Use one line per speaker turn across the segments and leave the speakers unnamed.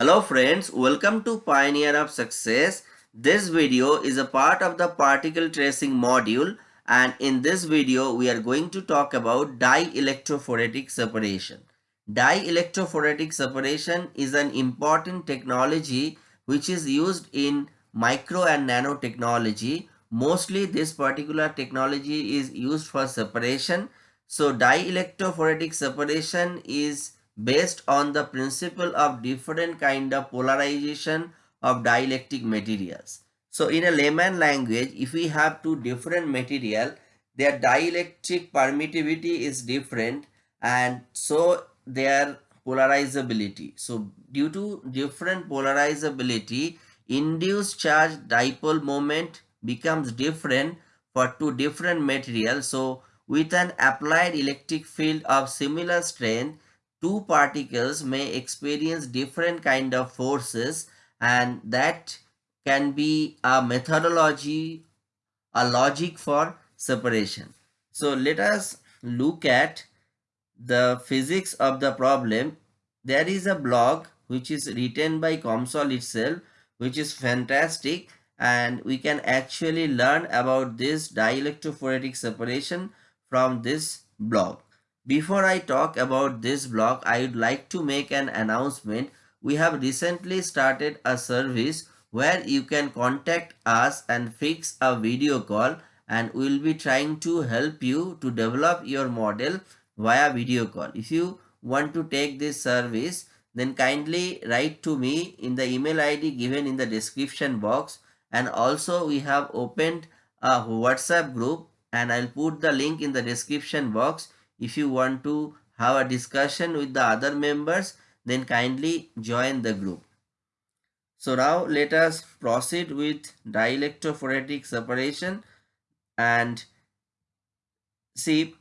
Hello friends, welcome to Pioneer of Success. This video is a part of the particle tracing module and in this video we are going to talk about dielectrophoretic separation. Dielectrophoretic separation is an important technology which is used in micro and nanotechnology. Mostly this particular technology is used for separation. So dielectrophoretic separation is based on the principle of different kind of polarization of dielectric materials. So in a layman language, if we have two different material, their dielectric permittivity is different and so their polarizability. So due to different polarizability, induced charge dipole moment becomes different for two different materials. So with an applied electric field of similar strength, two particles may experience different kind of forces and that can be a methodology a logic for separation. So let us look at the physics of the problem. There is a blog which is written by COMSOL itself which is fantastic and we can actually learn about this dielectrophoretic separation from this blog before I talk about this blog, I would like to make an announcement. We have recently started a service where you can contact us and fix a video call and we will be trying to help you to develop your model via video call. If you want to take this service, then kindly write to me in the email ID given in the description box and also we have opened a WhatsApp group and I'll put the link in the description box if you want to have a discussion with the other members, then kindly join the group. So now let us proceed with dielectrophoretic separation and see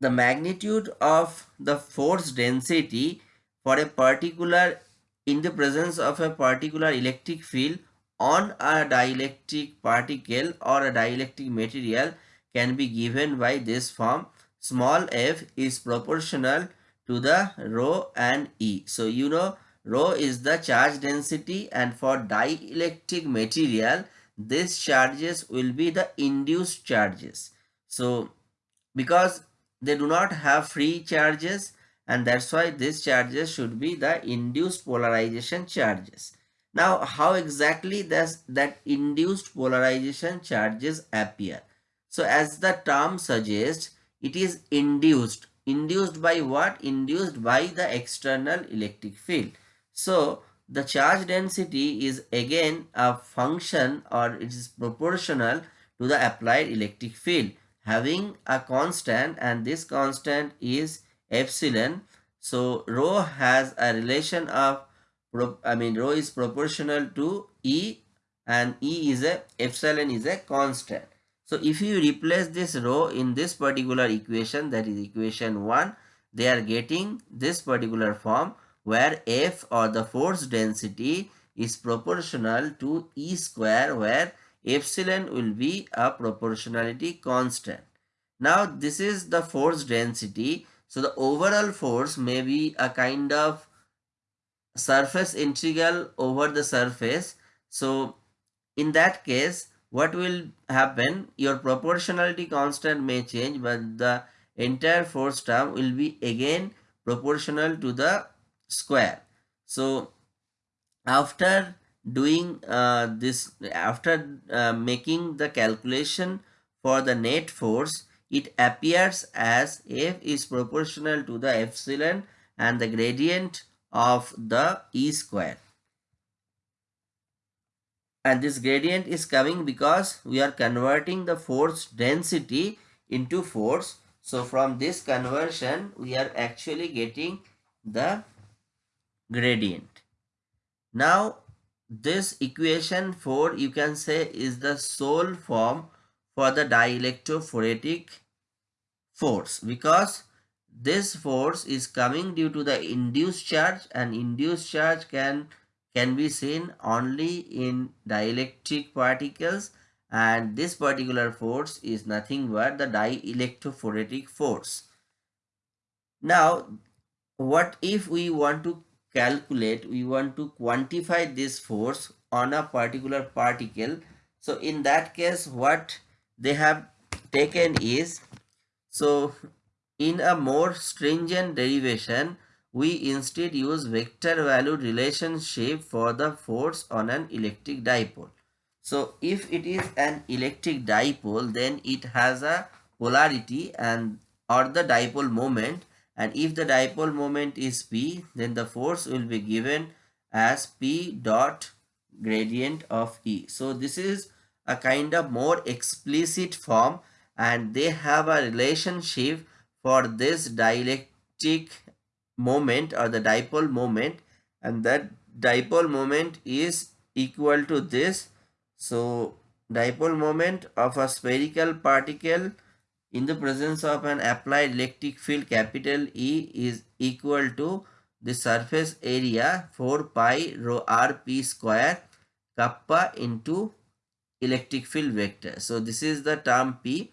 the magnitude of the force density for a particular in the presence of a particular electric field on a dielectric particle or a dielectric material can be given by this form. Small f is proportional to the rho and E. So you know rho is the charge density and for dielectric material these charges will be the induced charges. So because they do not have free charges and that's why these charges should be the induced polarization charges. Now how exactly does that induced polarization charges appear? So as the term suggests, it is induced. Induced by what? Induced by the external electric field. So the charge density is again a function or it is proportional to the applied electric field having a constant and this constant is epsilon. So rho has a relation of I mean rho is proportional to E and E is a epsilon is a constant. So if you replace this rho in this particular equation that is equation 1 they are getting this particular form where F or the force density is proportional to E square where epsilon will be a proportionality constant. Now this is the force density. So the overall force may be a kind of surface integral over the surface. So in that case what will happen? Your proportionality constant may change but the entire force term will be again proportional to the square. So after doing uh, this after uh, making the calculation for the net force it appears as f is proportional to the epsilon and the gradient of the e square and this gradient is coming because we are converting the force density into force. So from this conversion we are actually getting the gradient. Now this equation 4 you can say is the sole form for the dielectrophoretic force because this force is coming due to the induced charge and induced charge can can be seen only in dielectric particles and this particular force is nothing but the dielectrophoretic force. Now, what if we want to calculate, we want to quantify this force on a particular particle. So in that case, what they have taken is, so in a more stringent derivation, we instead use vector valued relationship for the force on an electric dipole. So if it is an electric dipole, then it has a polarity and or the dipole moment and if the dipole moment is p then the force will be given as p dot gradient of e so this is a kind of more explicit form and they have a relationship for this dielectric moment or the dipole moment and that dipole moment is equal to this so dipole moment of a spherical particle in the presence of an applied electric field capital E is equal to the surface area 4 pi rho r p square kappa into electric field vector. So this is the term P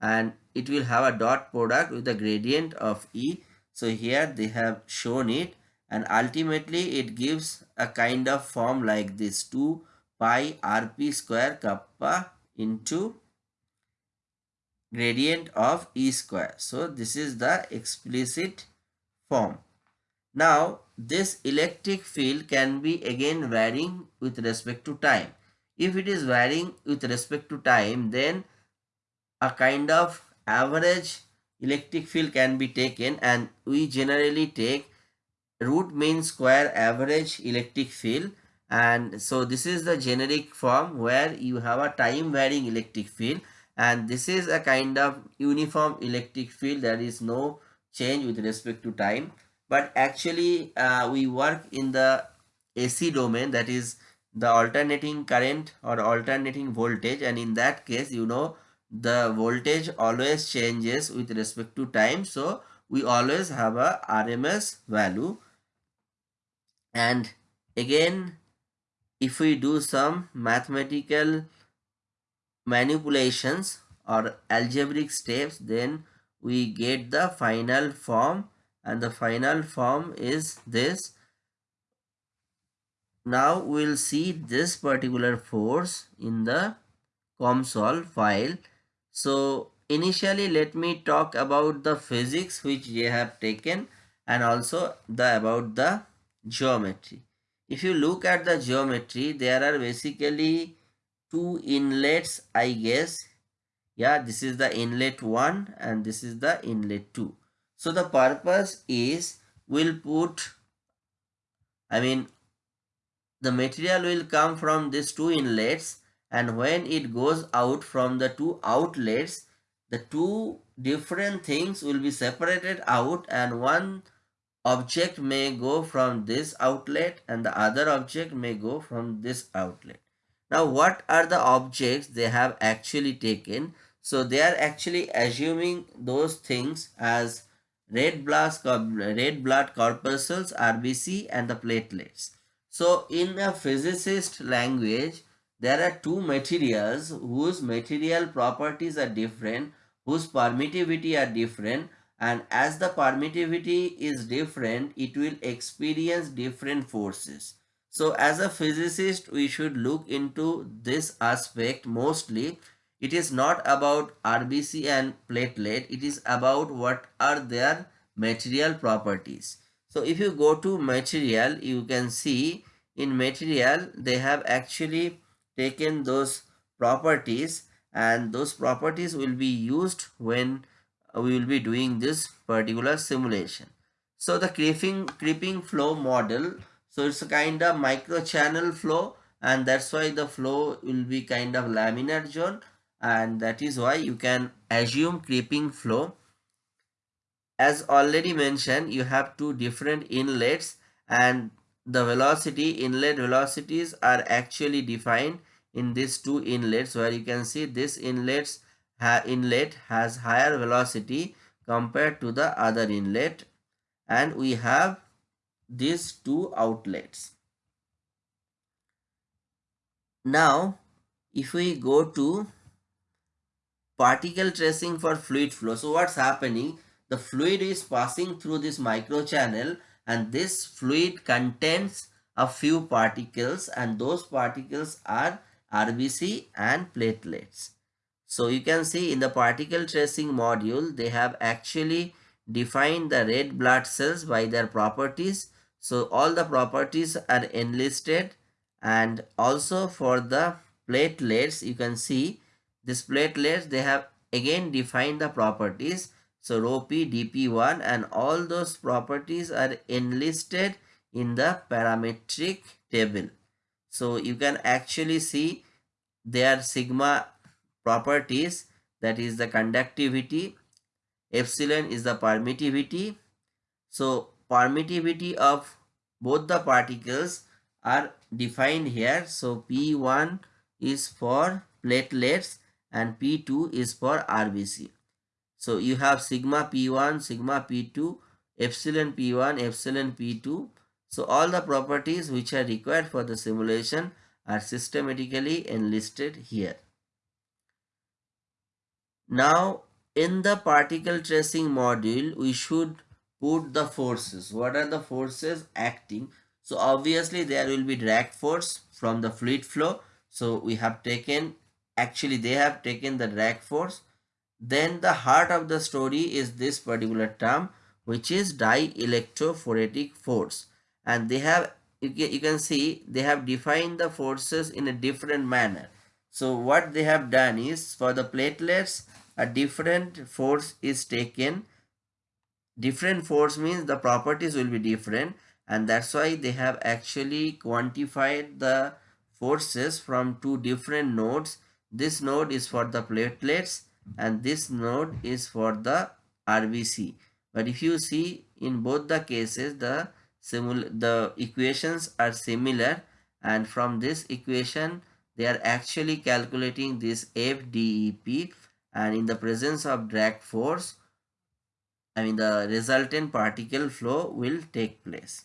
and it will have a dot product with the gradient of E. So here they have shown it and ultimately it gives a kind of form like this 2 pi rp square kappa into gradient of E square. So this is the explicit form. Now this electric field can be again varying with respect to time. If it is varying with respect to time then a kind of average electric field can be taken and we generally take root mean square average electric field. And so this is the generic form where you have a time varying electric field. And this is a kind of uniform electric field. There is no change with respect to time. But actually uh, we work in the AC domain that is the alternating current or alternating voltage. And in that case you know the voltage always changes with respect to time so we always have a RMS value. And again if we do some mathematical manipulations or algebraic steps then we get the final form. And the final form is this. Now we'll see this particular force in the COMSOL file so initially let me talk about the physics which they have taken and also the about the geometry. If you look at the geometry there are basically two inlets I guess. Yeah this is the inlet 1 and this is the inlet 2 so the purpose is we'll put I mean the material will come from these two inlets and when it goes out from the two outlets the two different things will be separated out and one object may go from this outlet and the other object may go from this outlet now what are the objects they have actually taken? So they are actually assuming those things as red blood, red blood corpuscles, RBC and the platelets. So in a physicist language, there are two materials whose material properties are different, whose permittivity are different and as the permittivity is different, it will experience different forces. So as a physicist, we should look into this aspect mostly. It is not about RBC and platelet. It is about what are their material properties. So if you go to material, you can see in material, they have actually taken those properties and those properties will be used when we will be doing this particular simulation. So the creeping, creeping flow model so it's a kind of micro channel flow and that's why the flow will be kind of laminar zone and that is why you can assume creeping flow. As already mentioned, you have two different inlets and the velocity, inlet velocities are actually defined in these two inlets where you can see this inlets ha inlet has higher velocity compared to the other inlet and we have these two outlets. Now, if we go to particle tracing for fluid flow, so what's happening? The fluid is passing through this micro channel and this fluid contains a few particles and those particles are RBC and platelets. So you can see in the particle tracing module, they have actually defined the red blood cells by their properties. So all the properties are enlisted and also for the platelets, you can see this platelets, they have again defined the properties. So rho P, DP1 and all those properties are enlisted in the parametric table. So you can actually see their sigma properties that is the conductivity, epsilon is the permittivity. So permittivity of both the particles are defined here. So P1 is for platelets and P2 is for RBC. So you have sigma P1, sigma P2, epsilon P1, epsilon P2 so all the properties which are required for the simulation are systematically enlisted here. Now in the particle tracing module we should put the forces. What are the forces acting? So obviously there will be drag force from the fluid flow. So we have taken actually they have taken the drag force. Then the heart of the story is this particular term which is dielectrophoretic force. And they have you can, you can see they have defined the forces in a different manner. So what they have done is for the platelets a different force is taken. Different force means the properties will be different and that's why they have actually quantified the forces from two different nodes. This node is for the platelets and this node is for the RBC but if you see in both the cases the the equations are similar and from this equation they are actually calculating this FDEP and in the presence of drag force I mean the resultant particle flow will take place.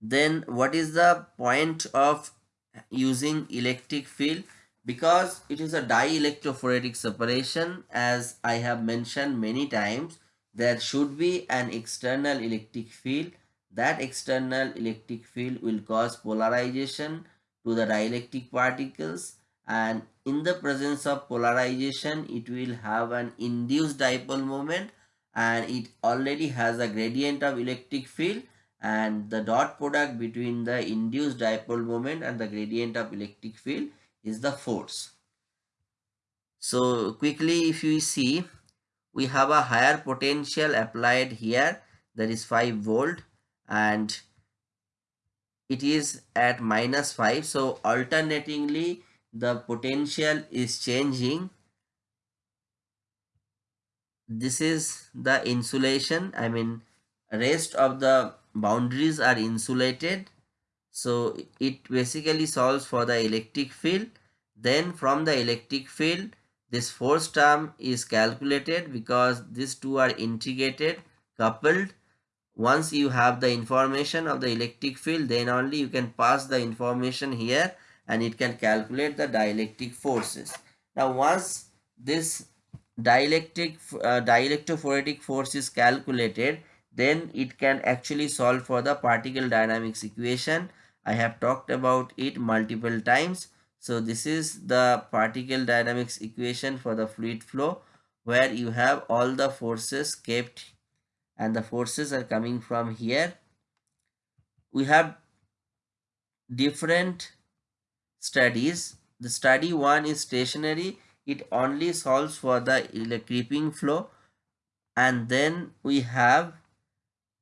Then what is the point of using electric field? Because it is a dielectrophoretic separation as I have mentioned many times there should be an external electric field. That external electric field will cause polarization to the dielectric particles. And in the presence of polarization it will have an induced dipole moment. And it already has a gradient of electric field. And the dot product between the induced dipole moment and the gradient of electric field is the force. So quickly if you see we have a higher potential applied here. That is 5 volt and it is at minus 5 so alternatingly the potential is changing. This is the insulation. I mean rest of the boundaries are insulated so it basically solves for the electric field then from the electric field this force term is calculated because these two are integrated, coupled. Once you have the information of the electric field, then only you can pass the information here and it can calculate the dielectric forces. Now once this dielectric uh, dielectrophoretic force is calculated, then it can actually solve for the particle dynamics equation. I have talked about it multiple times so this is the particle dynamics equation for the fluid flow where you have all the forces kept and the forces are coming from here. We have different studies. The study one is stationary. It only solves for the creeping flow. And then we have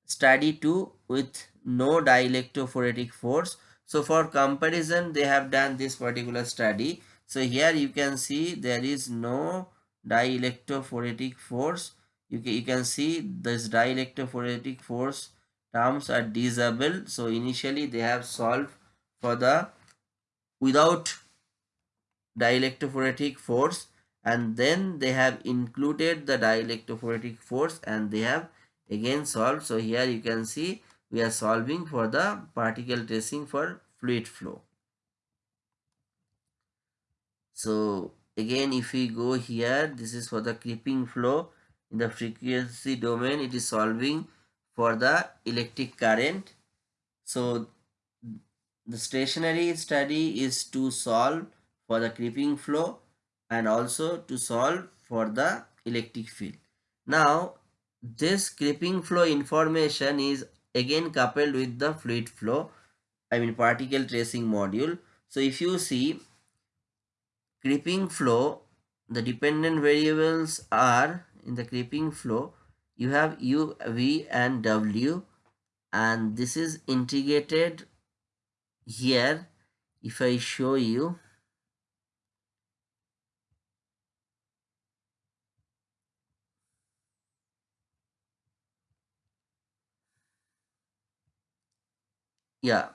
study 2 with no dielectrophoretic force so for comparison, they have done this particular study. So here you can see there is no dielectrophoretic force. You can, you can see this dielectrophoretic force terms are disabled. So initially they have solved for the without dielectrophoretic force and then they have included the dielectrophoretic force and they have again solved. So here you can see we are solving for the particle tracing for fluid flow. So again if we go here this is for the creeping flow in the frequency domain it is solving for the electric current. So the stationary study is to solve for the creeping flow and also to solve for the electric field. Now this creeping flow information is again coupled with the fluid flow I mean particle tracing module. So if you see creeping flow the dependent variables are in the creeping flow you have u v and w and this is integrated here if i show you yeah.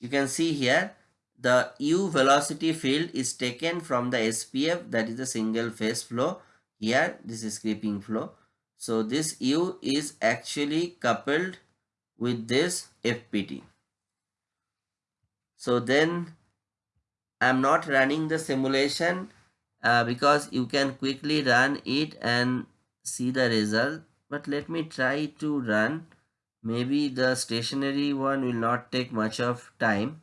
You can see here the u velocity field is taken from the SPF that is the single phase flow. Here this is creeping flow. So this u is actually coupled with this FPT so then I'm not running the simulation uh, because you can quickly run it and see the result. But let me try to run maybe the stationary one will not take much of time.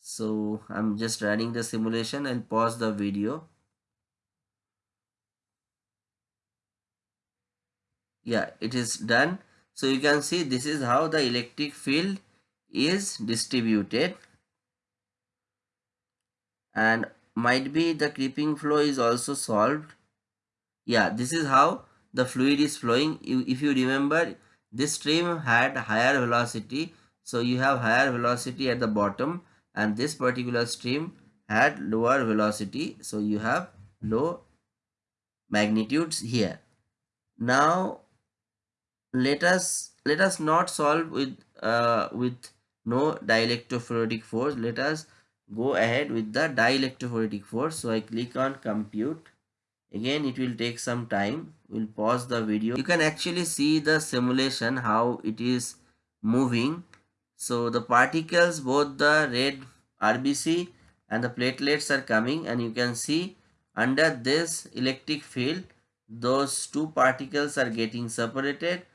So I'm just running the simulation and pause the video. Yeah it is done. So you can see this is how the electric field is distributed. And might be the creeping flow is also solved. Yeah this is how the fluid is flowing. If you remember this stream had higher velocity so you have higher velocity at the bottom and this particular stream had lower velocity so you have low magnitudes here. Now let us let us not solve with uh, with no dielectrophoretic force. Let us go ahead with the dielectrophoretic force. So i click on compute again it will take some time we'll pause the video you can actually see the simulation how it is moving so the particles, both the red RBC and the platelets are coming and you can see under this electric field, those two particles are getting separated.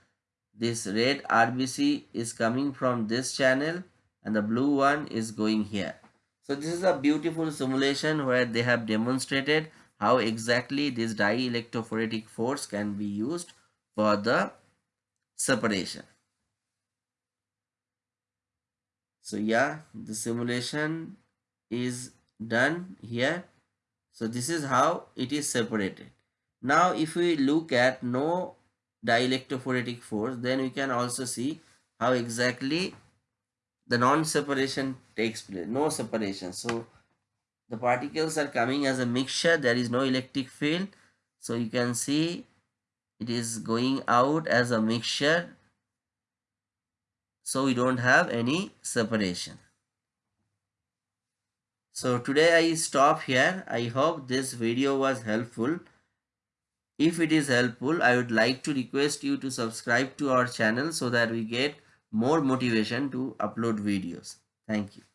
This red RBC is coming from this channel and the blue one is going here. So this is a beautiful simulation where they have demonstrated how exactly this dielectrophoretic force can be used for the separation. so yeah the simulation is done here. So this is how it is separated. Now if we look at no dielectrophoretic force then we can also see how exactly the non-separation takes place no separation. So the particles are coming as a mixture there is no electric field so you can see it is going out as a mixture so we don't have any separation. So today I stop here. I hope this video was helpful. If it is helpful, I would like to request you to subscribe to our channel so that we get more motivation to upload videos. Thank you.